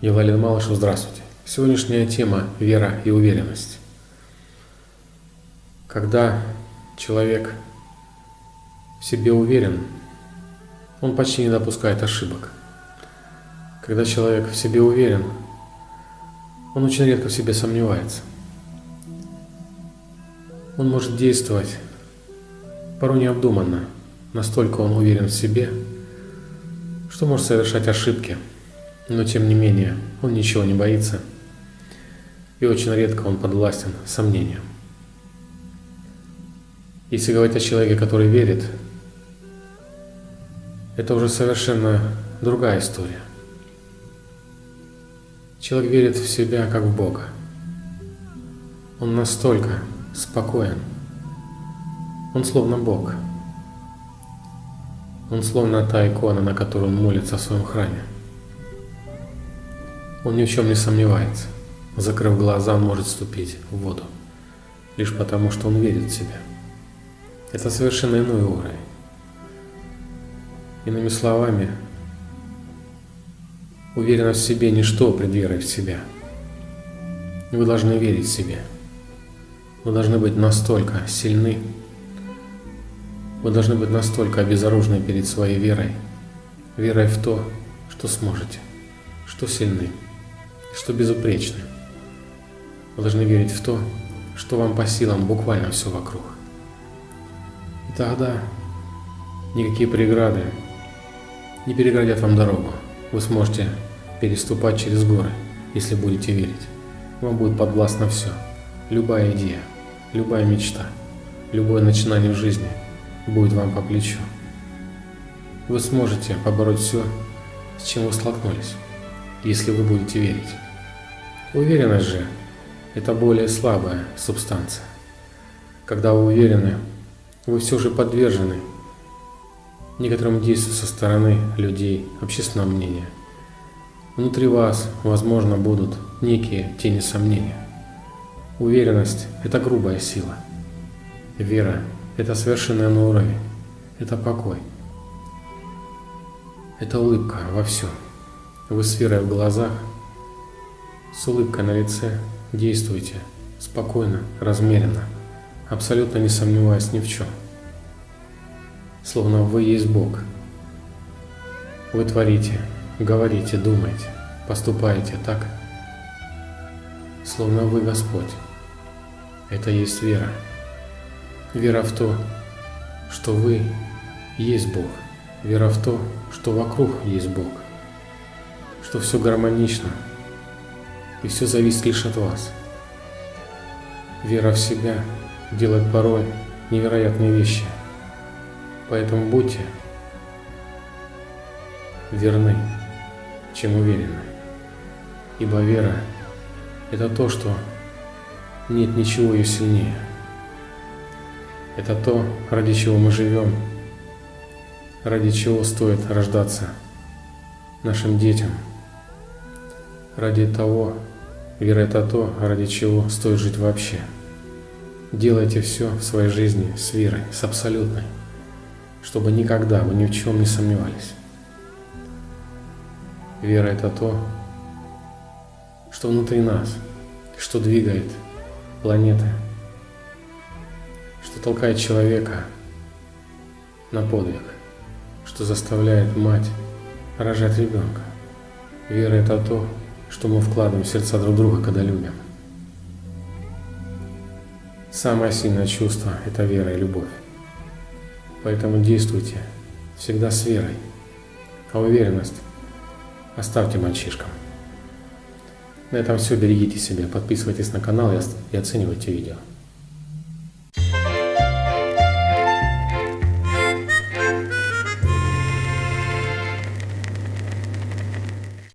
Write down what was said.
Я Валерий Малышев, здравствуйте. Сегодняшняя тема – вера и уверенность. Когда человек в себе уверен, он почти не допускает ошибок. Когда человек в себе уверен, он очень редко в себе сомневается. Он может действовать порой необдуманно, настолько он уверен в себе, что может совершать ошибки – но тем не менее, он ничего не боится, и очень редко он подвластен сомнениям. Если говорить о человеке, который верит, это уже совершенно другая история. Человек верит в себя, как в Бога. Он настолько спокоен. Он словно Бог. Он словно та икона, на которую он молится в своем храме. Он ни в чем не сомневается. Закрыв глаза, он может вступить в воду, лишь потому, что он верит в себя. Это совершенно иной уровень. Иными словами, уверенность в себе – ничто пред верой в себя. Вы должны верить в себя. Вы должны быть настолько сильны, вы должны быть настолько обезоружены перед своей верой, верой в то, что сможете, что сильны что безупречны. Вы должны верить в то, что вам по силам буквально все вокруг. И тогда никакие преграды не переградят вам дорогу. Вы сможете переступать через горы, если будете верить. Вам будет подвластно все. Любая идея, любая мечта, любое начинание в жизни будет вам по плечу. Вы сможете побороть все, с чем вы столкнулись если вы будете верить. Уверенность же – это более слабая субстанция. Когда вы уверены, вы все же подвержены некоторому действию со стороны людей, общественного мнения. Внутри вас, возможно, будут некие тени сомнения. Уверенность – это грубая сила. Вера – это совершенно иной уровень. Это покой. Это улыбка во всем. Вы с верой в глазах, с улыбкой на лице действуйте спокойно, размеренно, абсолютно не сомневаясь ни в чем. Словно вы есть Бог. Вы творите, говорите, думаете, поступаете так, словно вы Господь. Это есть вера. Вера в то, что вы есть Бог. Вера в то, что вокруг есть Бог что все гармонично, и все зависит лишь от вас. Вера в себя делает порой невероятные вещи, поэтому будьте верны, чем уверены, ибо вера – это то, что нет ничего ее сильнее. Это то, ради чего мы живем, ради чего стоит рождаться нашим детям – ради того, вера это то, ради чего стоит жить вообще. Делайте все в своей жизни с верой, с абсолютной, чтобы никогда вы ни в чем не сомневались. Вера это то, что внутри нас, что двигает планеты, что толкает человека на подвиг, что заставляет мать рожать ребенка. Вера это то, что мы вкладываем в сердца друг друга, когда любим. Самое сильное чувство – это вера и любовь. Поэтому действуйте всегда с верой, а уверенность оставьте мальчишкам. На этом все. Берегите себя, подписывайтесь на канал и оценивайте видео.